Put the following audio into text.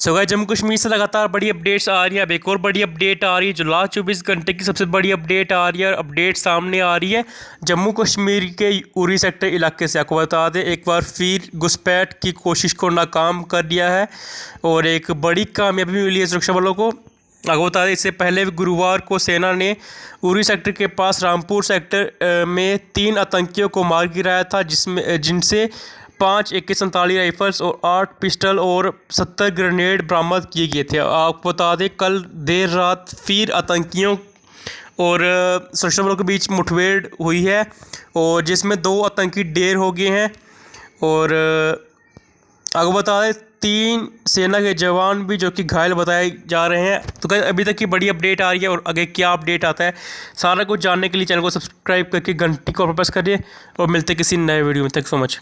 सो so, Jammu Kashmir से लगातार बड़ी अपडेट्स आ रही है। अब एक और बड़ी अपडेट आ रही है जो लास्ट चौबीस घंटे की सबसे बड़ी अपडेट आ रही है अपडेट सामने आ रही है जम्मू कश्मीर के उरी सेक्टर इलाके से। आपको बता दें एक बार फिर घुसपैठ की कोशिश को नाकाम कर दिया है और एक बड़ी कामयाबी मिली है सुरक्षा बलों को। आपको बता दें इससे पहले गुरुवार को सेना ने उरी सेक्टर के पास रामपुर सेक्टर में तीन आतंकियों को मार गिराया था जिसमें जिनसे पाँच ए के सैंतालीस राइफल्स और आठ पिस्टल और सत्तर ग्रेनेड बरामद किए गए थे। आपको बता दें, कल देर रात फिर आतंकियों और सुरक्षा बलों के बीच मुठभेड़ हुई है और जिसमें दो आतंकी ढेर हो गए हैं और आपको बता दें, तीन सेना के जवान भी जो कि घायल बताए जा रहे हैं। तो क्या अभी तक की बड़ी अपडेट आ रही है और आगे क्या अपडेट आता है, सारा कुछ जानने के लिए चैनल को सब्सक्राइब करके घंटी को प्रेस करिए और मिलते किसी नए वीडियो में। Thank so much